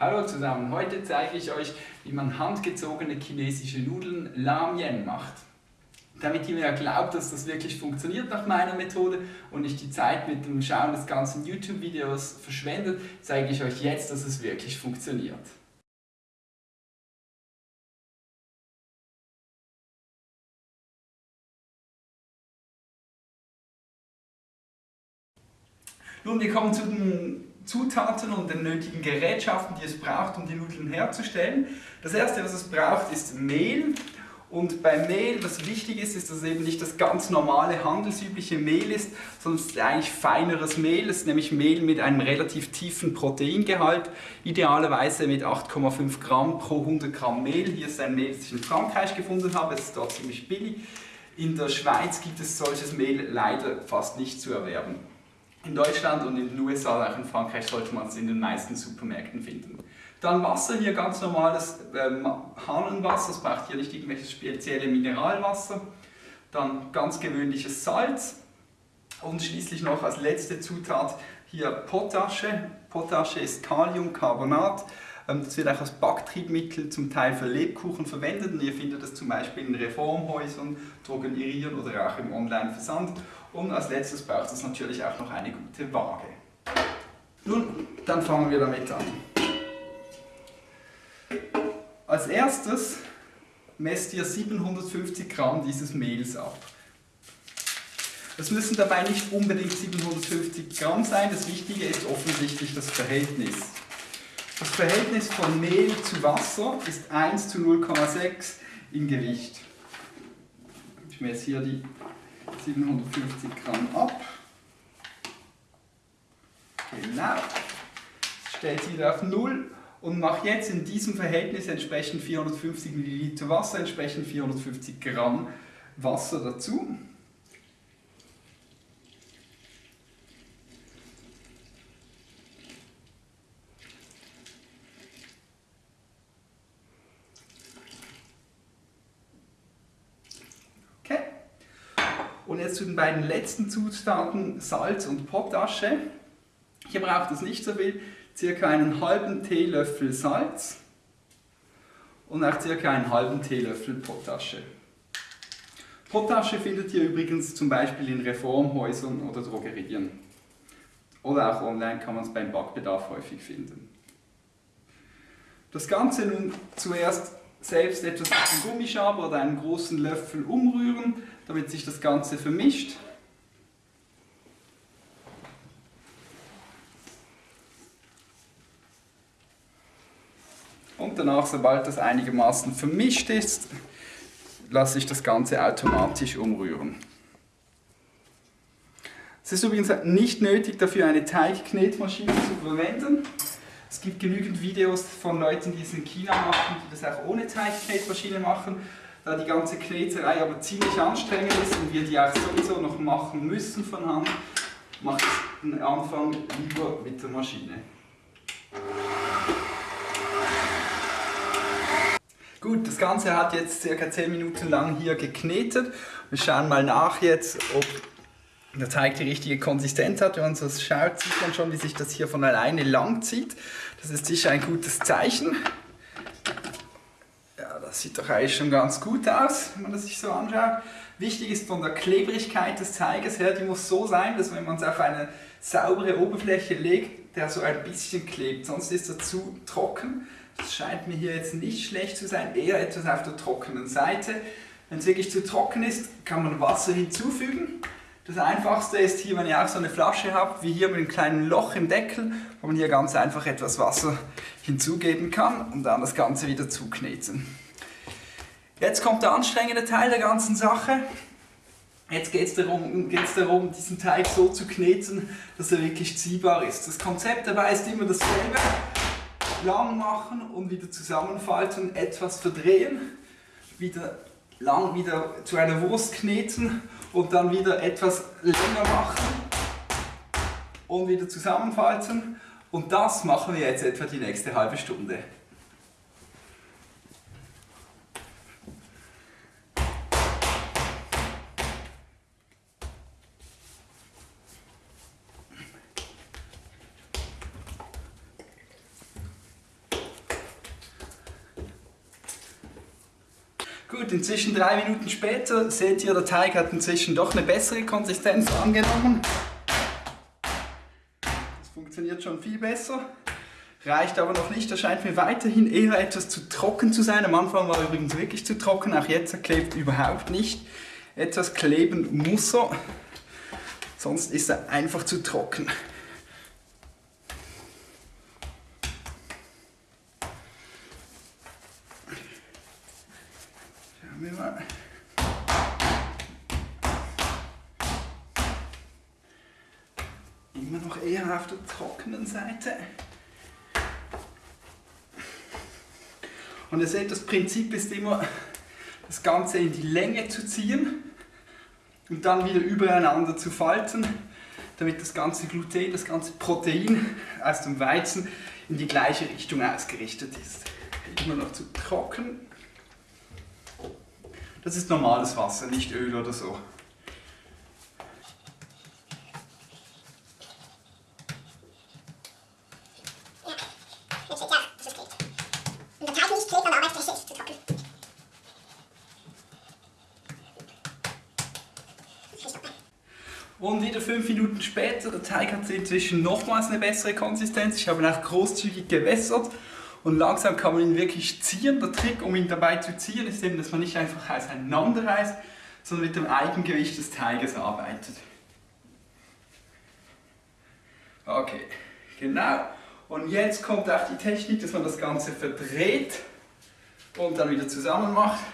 Hallo zusammen, heute zeige ich euch, wie man handgezogene chinesische Nudeln Lamien macht. Damit ihr mir glaubt, dass das wirklich funktioniert nach meiner Methode und nicht die Zeit mit dem Schauen des ganzen YouTube-Videos verschwendet, zeige ich euch jetzt, dass es wirklich funktioniert. Nun, wir kommen zu den Zutaten und den nötigen Gerätschaften, die es braucht, um die Nudeln herzustellen. Das erste, was es braucht, ist Mehl. Und beim Mehl, was wichtig ist, ist, dass es eben nicht das ganz normale handelsübliche Mehl ist, sondern es ist eigentlich feineres Mehl. Es ist nämlich Mehl mit einem relativ tiefen Proteingehalt, idealerweise mit 8,5 Gramm pro 100 Gramm Mehl. Hier ist ein Mehl, das ich in Frankreich gefunden habe, es ist dort ziemlich billig. In der Schweiz gibt es solches Mehl leider fast nicht zu erwerben. In Deutschland und in den USA, auch in Frankreich, sollte man es in den meisten Supermärkten finden. Dann Wasser, hier ganz normales ähm, Hahnenwasser, es braucht hier nicht irgendwelches spezielle Mineralwasser. Dann ganz gewöhnliches Salz und schließlich noch als letzte Zutat hier Potasche. Potasche ist Kaliumcarbonat. Ähm, das wird auch als Backtriebmittel zum Teil für Lebkuchen verwendet und ihr findet das zum Beispiel in Reformhäusern, Drogerieren oder auch im Online-Versand. Und als letztes braucht es natürlich auch noch eine gute Waage. Nun, dann fangen wir damit an. Als erstes messt ihr 750 Gramm dieses Mehls ab. Es müssen dabei nicht unbedingt 750 Gramm sein, das Wichtige ist offensichtlich das Verhältnis. Das Verhältnis von Mehl zu Wasser ist 1 zu 0,6 in Gewicht. Ich messe hier die 750 Gramm ab. Genau. Stellt sie wieder auf 0 und mache jetzt in diesem Verhältnis entsprechend 450 Milliliter Wasser, entsprechend 450 Gramm Wasser dazu. Und jetzt zu den beiden letzten Zutaten, Salz und Potasche. Hier braucht es nicht so viel, circa einen halben Teelöffel Salz und auch circa einen halben Teelöffel Potasche. Potasche findet ihr übrigens zum Beispiel in Reformhäusern oder Drogerien. Oder auch online kann man es beim Backbedarf häufig finden. Das Ganze nun zuerst selbst etwas mit einem Gummischaber oder einem großen Löffel umrühren, damit sich das Ganze vermischt. Und danach, sobald das einigermaßen vermischt ist, lasse ich das Ganze automatisch umrühren. Es ist übrigens nicht nötig, dafür eine Teigknetmaschine zu verwenden. Es gibt genügend Videos von Leuten, die es in China machen, die das auch ohne Teigknetmaschine machen. Da die ganze Kneterei aber ziemlich anstrengend ist und wir die auch sowieso noch machen müssen von Hand, mache ich den Anfang lieber mit der Maschine. Gut, das Ganze hat jetzt circa 10 Minuten lang hier geknetet. Wir schauen mal nach jetzt, ob der Teig die richtige Konsistenz hat. Wenn man so schaut, sieht man schon, wie sich das hier von alleine lang zieht. Das ist sicher ein gutes Zeichen. Das sieht doch eigentlich schon ganz gut aus, wenn man das sich so anschaut. Wichtig ist von der Klebrigkeit des Teiges her, die muss so sein, dass wenn man es auf eine saubere Oberfläche legt, der so ein bisschen klebt. Sonst ist er zu trocken. Das scheint mir hier jetzt nicht schlecht zu sein, eher etwas auf der trockenen Seite. Wenn es wirklich zu trocken ist, kann man Wasser hinzufügen. Das einfachste ist hier, wenn ihr auch so eine Flasche habt, wie hier mit einem kleinen Loch im Deckel, wo man hier ganz einfach etwas Wasser hinzugeben kann und dann das Ganze wieder zukneten. Jetzt kommt der anstrengende Teil der ganzen Sache. Jetzt geht es darum, darum, diesen Teig so zu kneten, dass er wirklich ziehbar ist. Das Konzept dabei ist immer dasselbe. Lang machen und wieder zusammenfalten, etwas verdrehen, wieder lang wieder zu einer Wurst kneten und dann wieder etwas länger machen und wieder zusammenfalten. Und das machen wir jetzt etwa die nächste halbe Stunde. Gut, inzwischen drei Minuten später seht ihr, der Teig hat inzwischen doch eine bessere Konsistenz angenommen. Das funktioniert schon viel besser. Reicht aber noch nicht, er scheint mir weiterhin eher etwas zu trocken zu sein. Am Anfang war er übrigens wirklich zu trocken, auch jetzt klebt überhaupt nicht. Etwas kleben muss er, sonst ist er einfach zu trocken. Schauen wir mal. Immer noch eher auf der trockenen Seite. Und ihr seht, das Prinzip ist immer, das Ganze in die Länge zu ziehen und dann wieder übereinander zu falten, damit das ganze Gluten, das ganze Protein aus dem Weizen in die gleiche Richtung ausgerichtet ist. Immer noch zu trocken. Das ist normales Wasser, nicht Öl oder so. Und wieder fünf Minuten später, der Teig hat inzwischen nochmals eine bessere Konsistenz. Ich habe ihn auch großzügig gewässert und langsam kann man ihn wirklich ziehen. Der Trick, um ihn dabei zu ziehen, ist eben, dass man nicht einfach auseinanderreißt, sondern mit dem Eigengewicht des Teiges arbeitet. Okay, genau. Und jetzt kommt auch die Technik, dass man das Ganze verdreht und dann wieder zusammen macht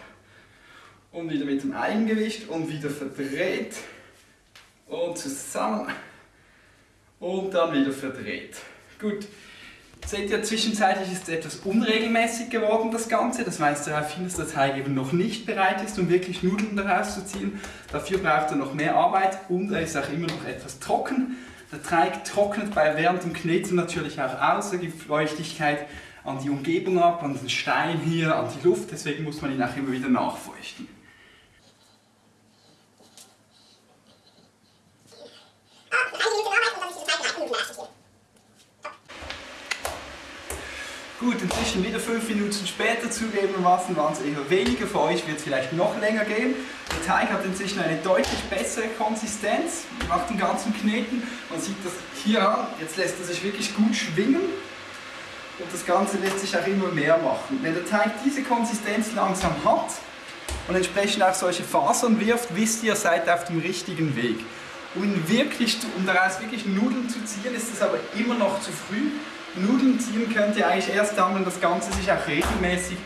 und wieder mit dem Eigengewicht und wieder verdreht und zusammen und dann wieder verdreht. Gut, seht ihr, zwischenzeitlich ist es etwas unregelmäßig geworden, das Ganze. Das weist darauf hin, dass der Teig eben noch nicht bereit ist, um wirklich Nudeln daraus zu ziehen. Dafür braucht er noch mehr Arbeit und er ist auch immer noch etwas trocken. Der Teig trocknet bei während dem Kneten natürlich auch aus, er gibt Feuchtigkeit an die Umgebung ab, an den Stein hier, an die Luft, deswegen muss man ihn auch immer wieder nachfeuchten. Gut, inzwischen wieder fünf Minuten später zugegebenermaßen waren es eher weniger, für euch wird es vielleicht noch länger gehen. Der Teig hat inzwischen eine deutlich bessere Konsistenz nach dem ganzen Kneten. Man sieht das hier an, jetzt lässt er sich wirklich gut schwingen und das Ganze lässt sich auch immer mehr machen. Wenn der Teig diese Konsistenz langsam hat und entsprechend auch solche Fasern wirft, wisst ihr, seid auf dem richtigen Weg. Um, wirklich, um daraus wirklich Nudeln zu ziehen, ist es aber immer noch zu früh. Nudeln ziehen könnt ihr eigentlich erst dann, wenn das Ganze sich auch regelmäßig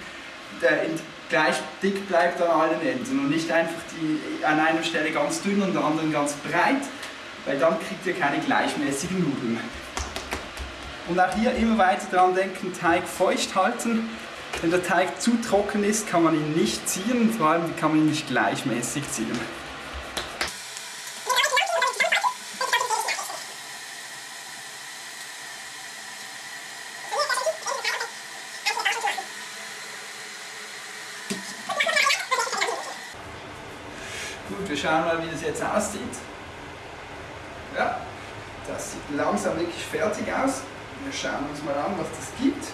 gleich dick bleibt an allen Enden und nicht einfach die, an einer Stelle ganz dünn und an der anderen ganz breit, weil dann kriegt ihr keine gleichmäßigen Nudeln. Und auch hier immer weiter daran denken, Teig feucht halten. Wenn der Teig zu trocken ist, kann man ihn nicht ziehen, vor allem kann man ihn nicht gleichmäßig ziehen. Gut, wir schauen mal, wie das jetzt aussieht. Ja, das sieht langsam wirklich fertig aus. Wir schauen uns mal an, was das gibt.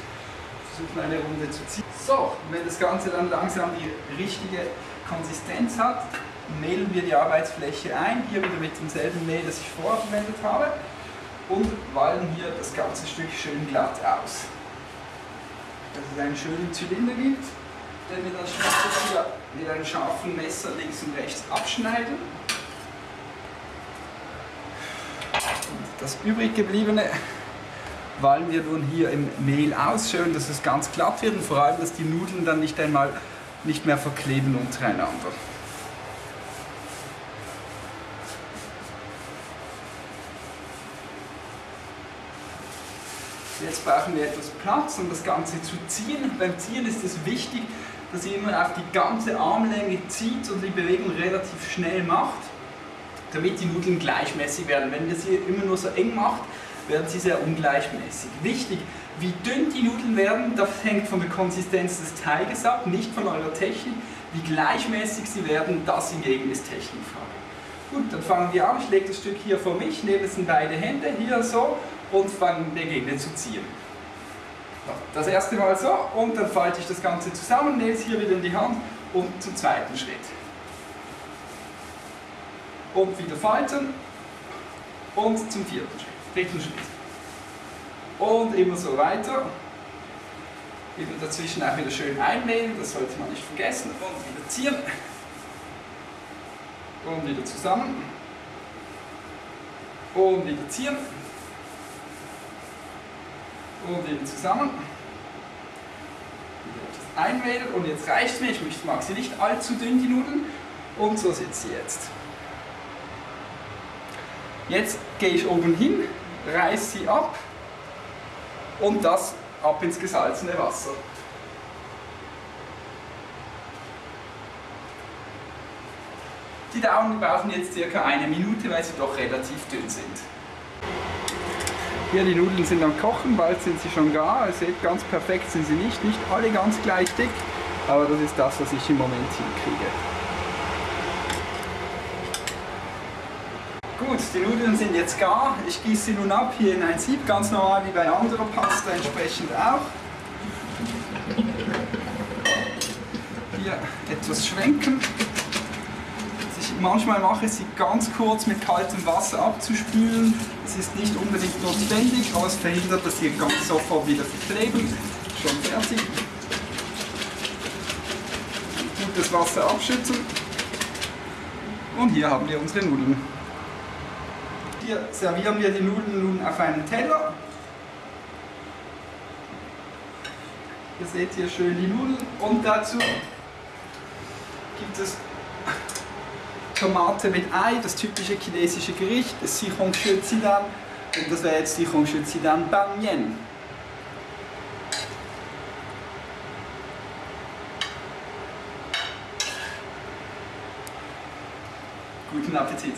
Versuchen eine Runde zu ziehen. So, wenn das Ganze dann langsam die richtige Konsistenz hat, mehlen wir die Arbeitsfläche ein, hier wieder mit demselben Mehl, das ich vorher verwendet habe und wallen hier das ganze Stück schön glatt aus. Dass es einen schönen Zylinder gibt den wir dann hier mit einem scharfen Messer links und rechts abschneiden. Und das übrig gebliebene wallen wir nun hier im Mehl aus, schön, dass es ganz glatt wird und vor allem, dass die Nudeln dann nicht einmal nicht mehr verkleben untereinander. Jetzt brauchen wir etwas Platz, um das Ganze zu ziehen. Beim Ziehen ist es wichtig, dass ihr immer auf die ganze Armlänge zieht und die Bewegung relativ schnell macht, damit die Nudeln gleichmäßig werden. Wenn ihr sie immer nur so eng macht, werden sie sehr ungleichmäßig. Wichtig, wie dünn die Nudeln werden, das hängt von der Konsistenz des Teiges ab, nicht von eurer Technik. Wie gleichmäßig sie werden, das hingegen ist Technikfrage. Gut, dann fangen wir an. Ich lege das Stück hier vor mich, nehme es in beide Hände, hier so, und fange beginne zu ziehen. Das erste Mal so und dann falte ich das Ganze zusammen, nehme es hier wieder in die Hand und zum zweiten Schritt. Und wieder falten und zum vierten Schritt, dritten Schritt. Und immer so weiter. Immer dazwischen auch wieder schön einnehmen, das sollte man nicht vergessen. Und wieder ziehen. Und wieder zusammen. Und wieder ziehen. Und wieder zusammen. Wieder einwählen. Und jetzt reicht es mir. Ich mag sie nicht allzu dünn, die Nudeln. Und so sitzt sie jetzt. Jetzt gehe ich oben hin, reiße sie ab und das ab ins gesalzene Wasser. Die Daumen brauchen jetzt circa eine Minute, weil sie doch relativ dünn sind. Hier die Nudeln sind am Kochen, bald sind sie schon gar. Ihr seht, ganz perfekt sind sie nicht, nicht alle ganz gleich dick, aber das ist das, was ich im Moment hinkriege. Gut, die Nudeln sind jetzt gar. Ich gieße sie nun ab hier in ein Sieb, ganz normal wie bei anderer Pasta entsprechend auch. Hier etwas schwenken. Ich manchmal mache, sie ganz kurz mit kaltem Wasser abzuspülen. Das ist nicht unbedingt notwendig, aber es verhindert, dass sie ganz sofort wieder verkleben. Schon fertig. Gutes Wasser abschützen. Und hier haben wir unsere Nudeln. Hier servieren wir die Nudeln nun auf einen Teller. Ihr seht hier schön die Nudeln und dazu gibt es Tomate mit Ei, das typische chinesische Gericht, das Sichong Shue Zidan und das wäre jetzt Sichong Shue Zidan Bang Mian. Guten Appetit!